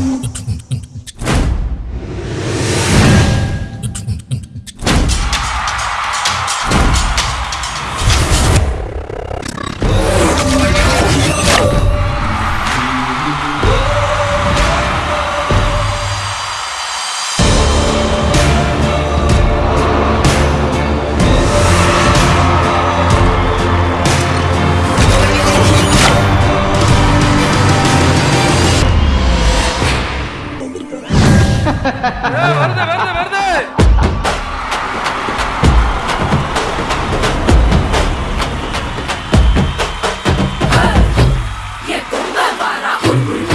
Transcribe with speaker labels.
Speaker 1: Yeah. வருது வருது வருது Yeah.